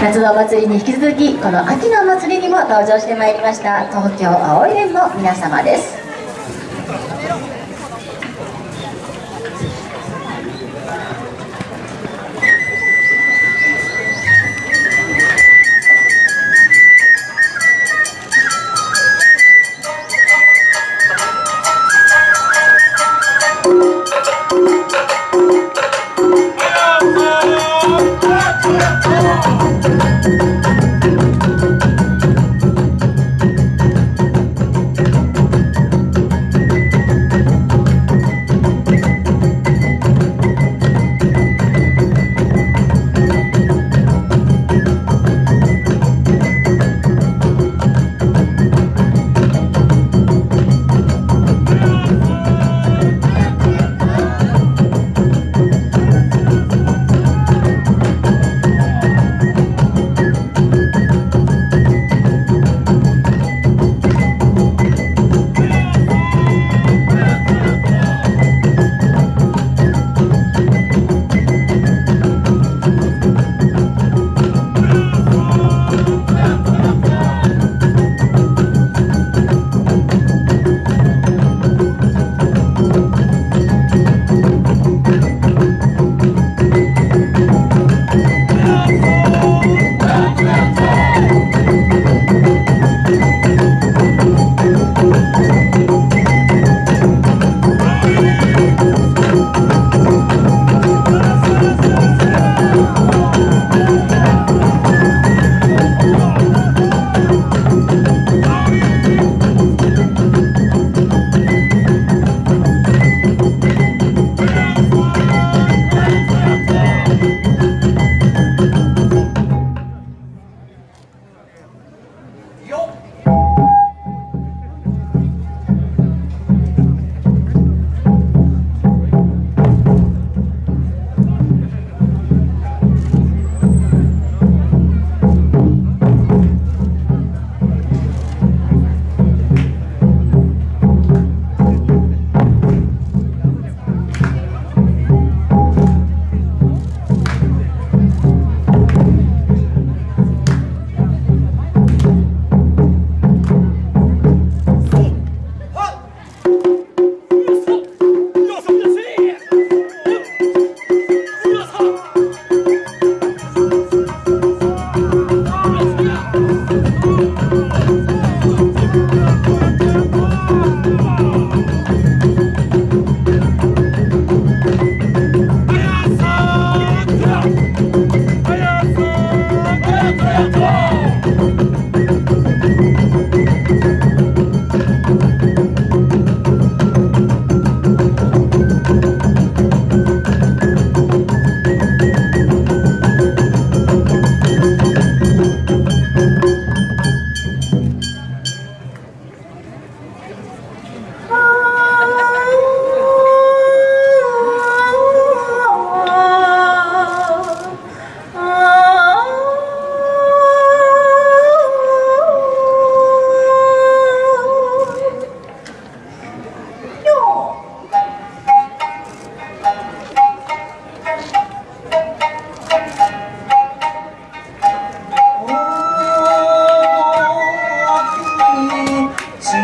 夏のお祭りに引き続きこの秋のお祭りにも登場してまいりました東京青い連の皆様です。Música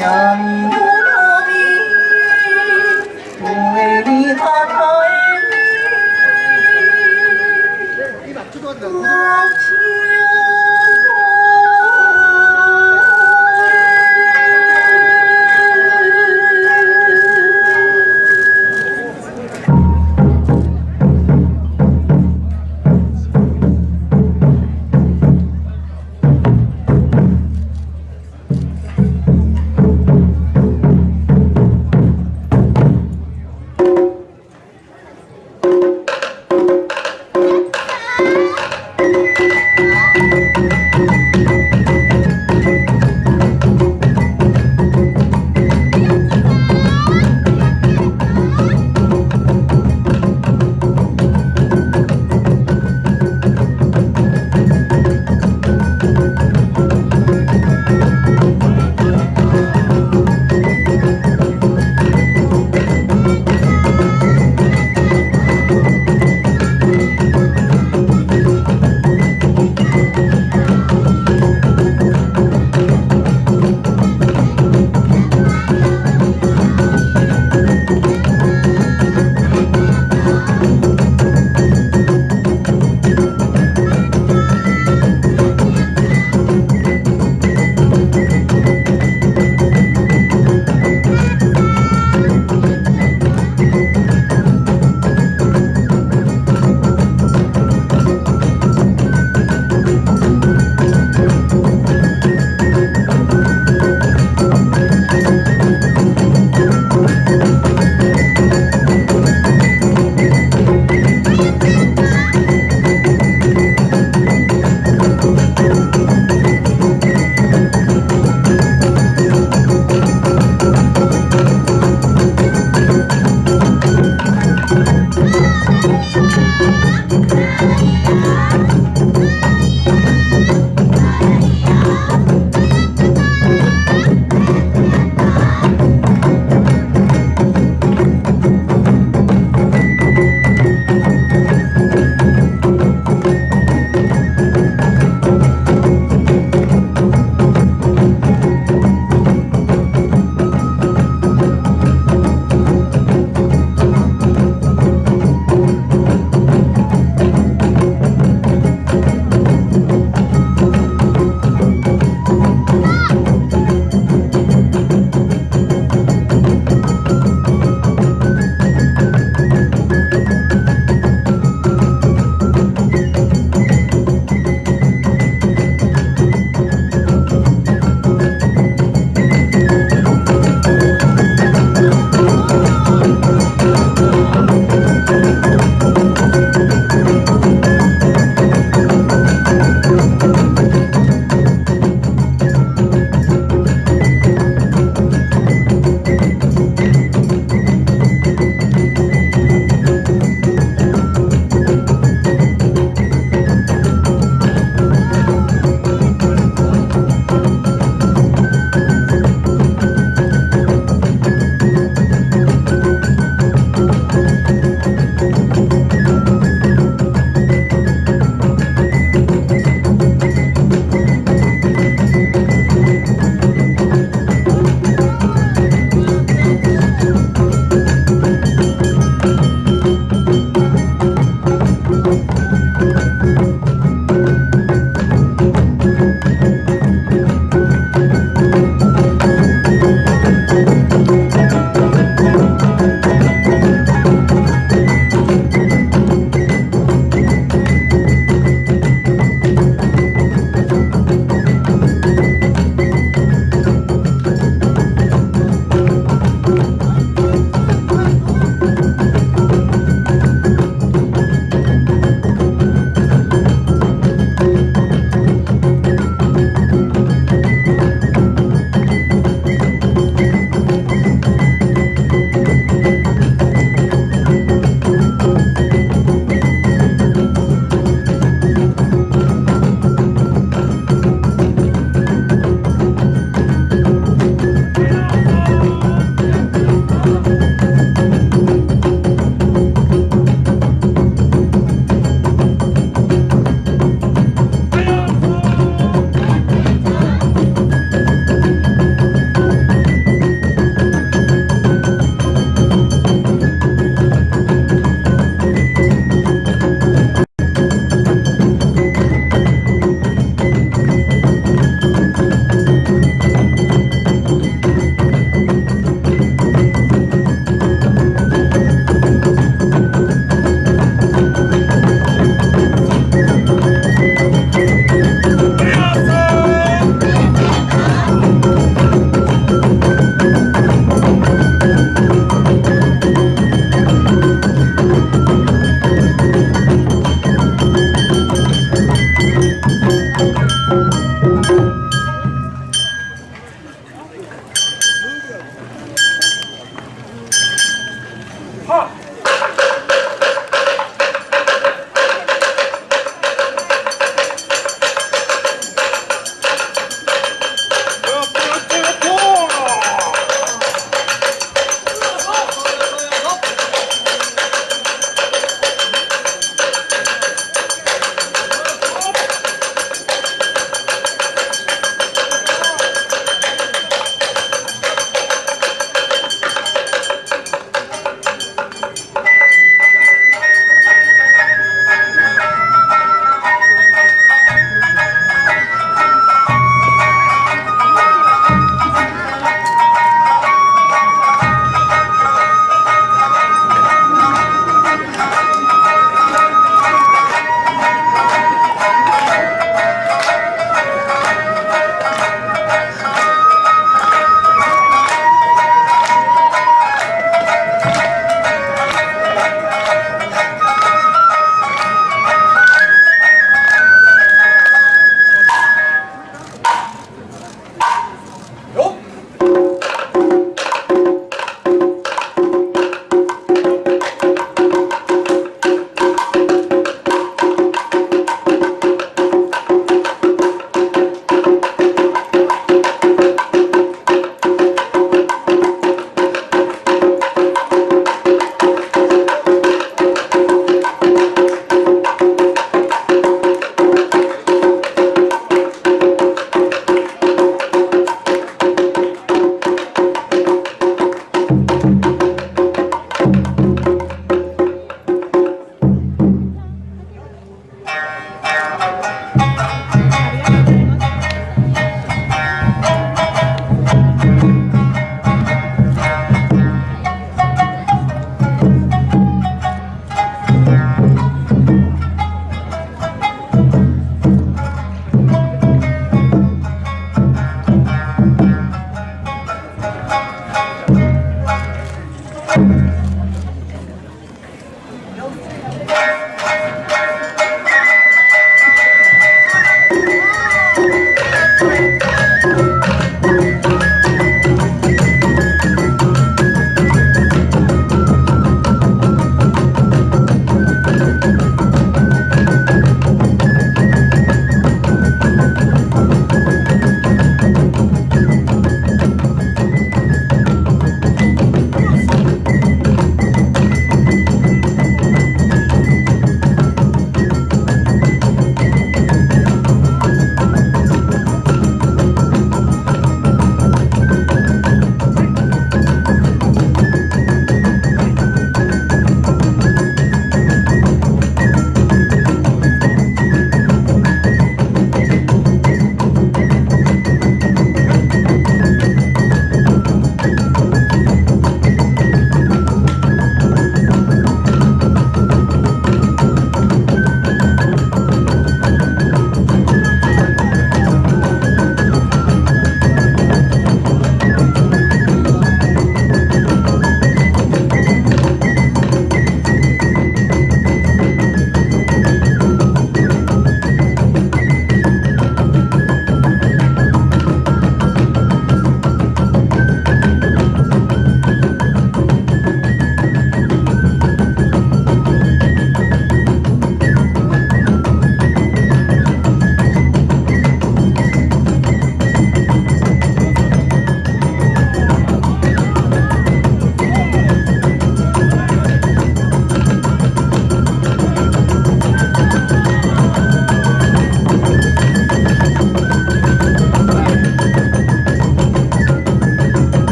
想。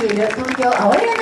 gì được không vô ổi á.